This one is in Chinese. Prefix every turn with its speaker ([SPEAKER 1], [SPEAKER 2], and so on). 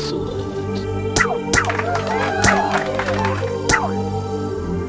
[SPEAKER 1] 素的